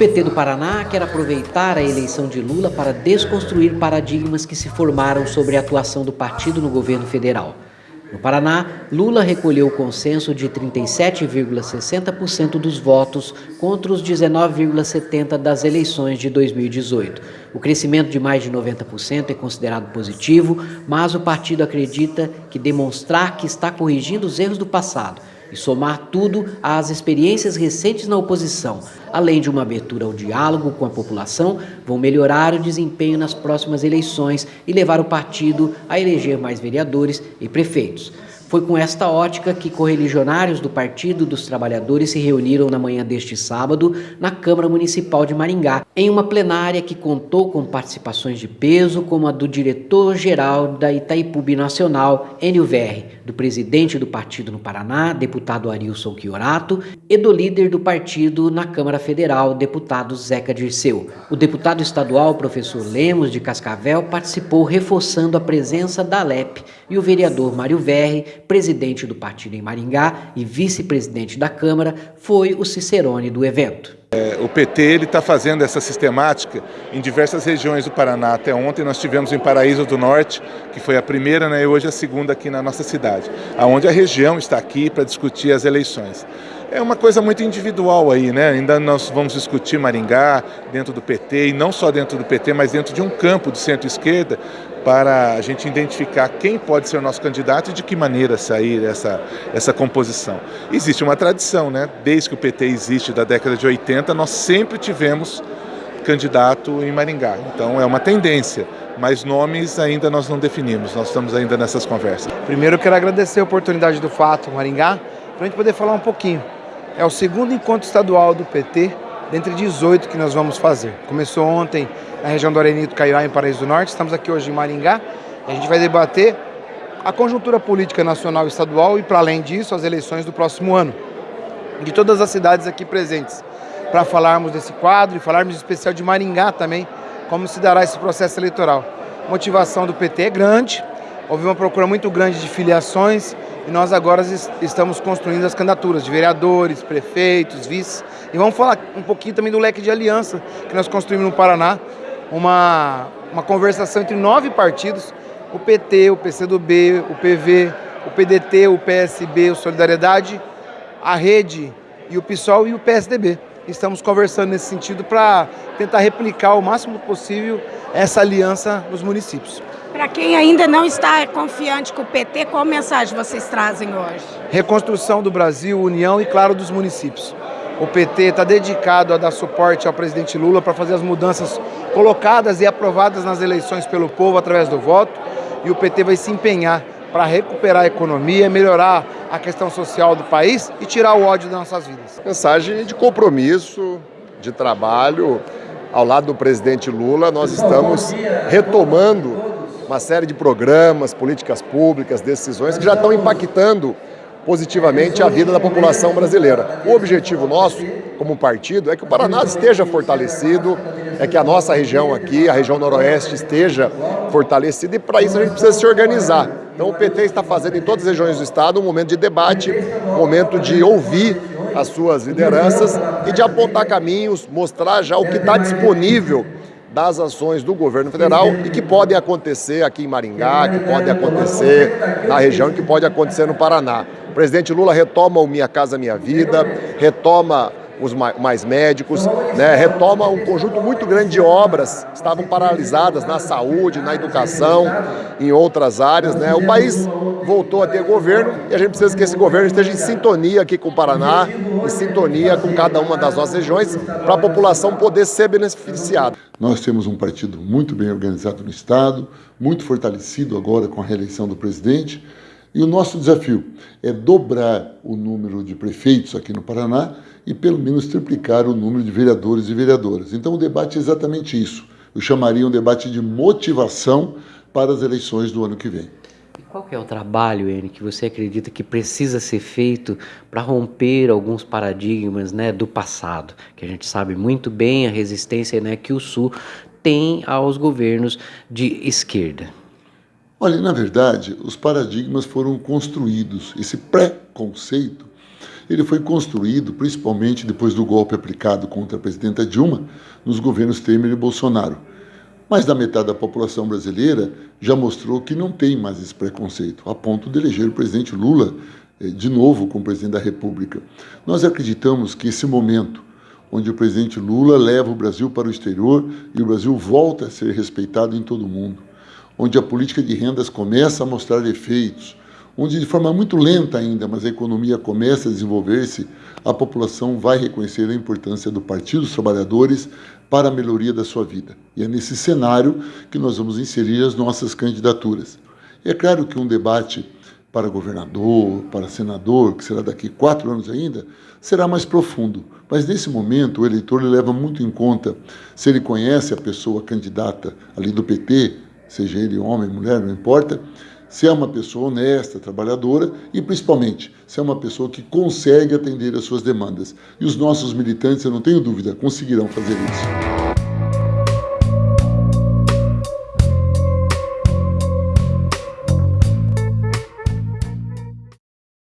PT do Paraná quer aproveitar a eleição de Lula para desconstruir paradigmas que se formaram sobre a atuação do partido no governo federal. No Paraná, Lula recolheu o consenso de 37,60% dos votos contra os 19,70% das eleições de 2018. O crescimento de mais de 90% é considerado positivo, mas o partido acredita que demonstrar que está corrigindo os erros do passado e somar tudo às experiências recentes na oposição, além de uma abertura ao diálogo com a população, vão melhorar o desempenho nas próximas eleições e levar o partido a eleger mais vereadores e prefeitos. Foi com esta ótica que correligionários do Partido dos Trabalhadores se reuniram na manhã deste sábado na Câmara Municipal de Maringá, em uma plenária que contou com participações de peso como a do diretor-geral da Itaipu Nacional, Enio Verri, do presidente do partido no Paraná, deputado Arilson Chiorato, e do líder do partido na Câmara Federal, deputado Zeca Dirceu. O deputado estadual, professor Lemos de Cascavel, participou reforçando a presença da Alep e o vereador Mário Verri presidente do partido em Maringá e vice-presidente da Câmara, foi o Cicerone do evento. É, o PT está fazendo essa sistemática em diversas regiões do Paraná. Até ontem nós tivemos em Paraíso do Norte, que foi a primeira né, e hoje a segunda aqui na nossa cidade, aonde a região está aqui para discutir as eleições. É uma coisa muito individual aí, né? Ainda nós vamos discutir Maringá dentro do PT, e não só dentro do PT, mas dentro de um campo de centro-esquerda, para a gente identificar quem pode ser o nosso candidato e de que maneira sair essa, essa composição. Existe uma tradição, né? Desde que o PT existe, da década de 80, nós sempre tivemos candidato em Maringá. Então é uma tendência, mas nomes ainda nós não definimos, nós estamos ainda nessas conversas. Primeiro eu quero agradecer a oportunidade do Fato Maringá, para a gente poder falar um pouquinho. É o segundo encontro estadual do PT, dentre 18 que nós vamos fazer. Começou ontem na região do Arenito Caiá, em Paraíso do Norte. Estamos aqui hoje em Maringá. a gente vai debater a conjuntura política nacional e estadual e, para além disso, as eleições do próximo ano. De todas as cidades aqui presentes. Para falarmos desse quadro e falarmos em especial de Maringá também, como se dará esse processo eleitoral. A motivação do PT é grande, houve uma procura muito grande de filiações e nós agora estamos construindo as candidaturas de vereadores, prefeitos, vices. E vamos falar um pouquinho também do leque de aliança que nós construímos no Paraná, uma, uma conversação entre nove partidos, o PT, o PCdoB, o PV, o PDT, o PSB, o Solidariedade, a Rede e o PSOL e o PSDB. Estamos conversando nesse sentido para tentar replicar o máximo possível essa aliança nos municípios. Para quem ainda não está confiante com o PT, qual mensagem vocês trazem hoje? Reconstrução do Brasil, união e, claro, dos municípios. O PT está dedicado a dar suporte ao presidente Lula para fazer as mudanças colocadas e aprovadas nas eleições pelo povo através do voto. E o PT vai se empenhar para recuperar a economia, melhorar a questão social do país e tirar o ódio das nossas vidas. Mensagem de compromisso, de trabalho. Ao lado do presidente Lula, nós estamos retomando uma série de programas, políticas públicas, decisões que já estão impactando positivamente a vida da população brasileira. O objetivo nosso, como partido, é que o Paraná esteja fortalecido, é que a nossa região aqui, a região noroeste, esteja fortalecida e para isso a gente precisa se organizar. Então o PT está fazendo em todas as regiões do estado um momento de debate, um momento de ouvir as suas lideranças e de apontar caminhos, mostrar já o que está disponível das ações do governo federal e que podem acontecer aqui em Maringá, que podem acontecer na região, que pode acontecer no Paraná. O presidente Lula retoma o Minha Casa Minha Vida, retoma os mais médicos, né, retoma um conjunto muito grande de obras que estavam paralisadas na saúde, na educação, em outras áreas. Né. O país voltou a ter governo e a gente precisa que esse governo esteja em sintonia aqui com o Paraná, em sintonia com cada uma das nossas regiões, para a população poder ser beneficiada. Nós temos um partido muito bem organizado no Estado, muito fortalecido agora com a reeleição do presidente, e o nosso desafio é dobrar o número de prefeitos aqui no Paraná e pelo menos triplicar o número de vereadores e vereadoras. Então o debate é exatamente isso. Eu chamaria um debate de motivação para as eleições do ano que vem. E qual é o trabalho, Ene, que você acredita que precisa ser feito para romper alguns paradigmas né, do passado? Que a gente sabe muito bem a resistência né, que o Sul tem aos governos de esquerda. Olha, na verdade, os paradigmas foram construídos. Esse pré-conceito ele foi construído principalmente depois do golpe aplicado contra a presidenta Dilma nos governos Temer e Bolsonaro. Mais da metade da população brasileira já mostrou que não tem mais esse preconceito, a ponto de eleger o presidente Lula eh, de novo como presidente da República. Nós acreditamos que esse momento, onde o presidente Lula leva o Brasil para o exterior e o Brasil volta a ser respeitado em todo o mundo, onde a política de rendas começa a mostrar efeitos, onde de forma muito lenta ainda, mas a economia começa a desenvolver-se, a população vai reconhecer a importância do Partido dos Trabalhadores para a melhoria da sua vida. E é nesse cenário que nós vamos inserir as nossas candidaturas. É claro que um debate para governador, para senador, que será daqui quatro anos ainda, será mais profundo. Mas nesse momento o eleitor leva muito em conta se ele conhece a pessoa candidata ali do PT, seja ele homem, mulher, não importa, se é uma pessoa honesta, trabalhadora e, principalmente, se é uma pessoa que consegue atender às suas demandas. E os nossos militantes, eu não tenho dúvida, conseguirão fazer isso.